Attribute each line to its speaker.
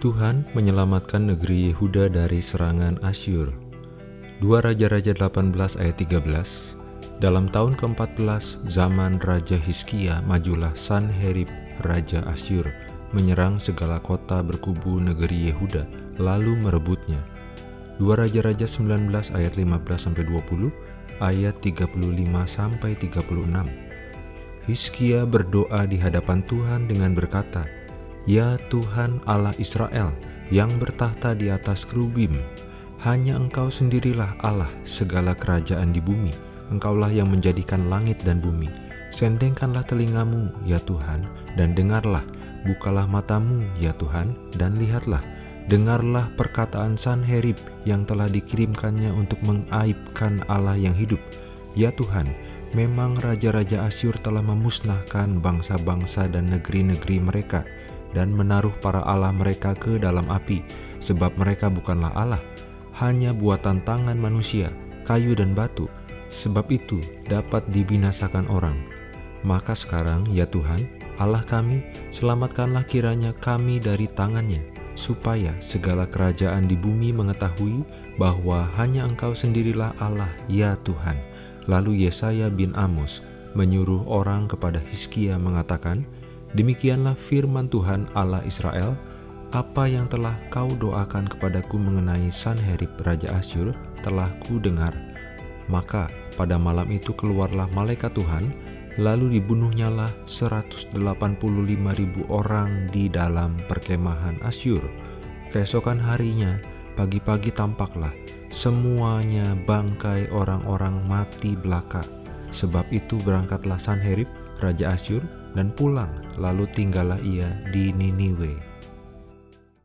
Speaker 1: Tuhan menyelamatkan negeri Yehuda dari serangan Asyur. 2 Raja-Raja 18 ayat 13 Dalam tahun ke-14 zaman Raja Hiskia majulah Sanherib Raja Asyur menyerang segala kota berkubu negeri Yehuda lalu merebutnya. 2 Raja-Raja 19 ayat 15-20 ayat 35 sampai 36 Hiskia berdoa di hadapan Tuhan dengan berkata, Ya Tuhan Allah Israel yang bertahta di atas kerubim, hanya Engkau sendirilah Allah segala kerajaan di bumi. Engkaulah yang menjadikan langit dan bumi. Sendengkanlah telingamu, ya Tuhan, dan dengarlah. Bukalah matamu, ya Tuhan, dan lihatlah. Dengarlah perkataan Sanherib yang telah dikirimkannya untuk mengaibkan Allah yang hidup. Ya Tuhan, memang raja-raja Asyur telah memusnahkan bangsa-bangsa dan negeri-negeri mereka dan menaruh para Allah mereka ke dalam api, sebab mereka bukanlah Allah, hanya buatan tangan manusia, kayu dan batu, sebab itu dapat dibinasakan orang. Maka sekarang, ya Tuhan, Allah kami, selamatkanlah kiranya kami dari tangannya, supaya segala kerajaan di bumi mengetahui bahwa hanya Engkau sendirilah Allah, ya Tuhan. Lalu Yesaya bin Amos menyuruh orang kepada Hizkia mengatakan, Demikianlah firman Tuhan Allah Israel, apa yang telah kau doakan kepadaku mengenai Sanherib Raja Asyur telah ku dengar. Maka pada malam itu keluarlah malaikat Tuhan, lalu dibunuhnyalah 185 ribu orang di dalam perkemahan Asyur. Keesokan harinya, pagi-pagi tampaklah semuanya bangkai orang-orang mati belaka. Sebab itu berangkatlah Sanherib, Raja Asyur, dan pulang, lalu tinggallah ia di Niniwe.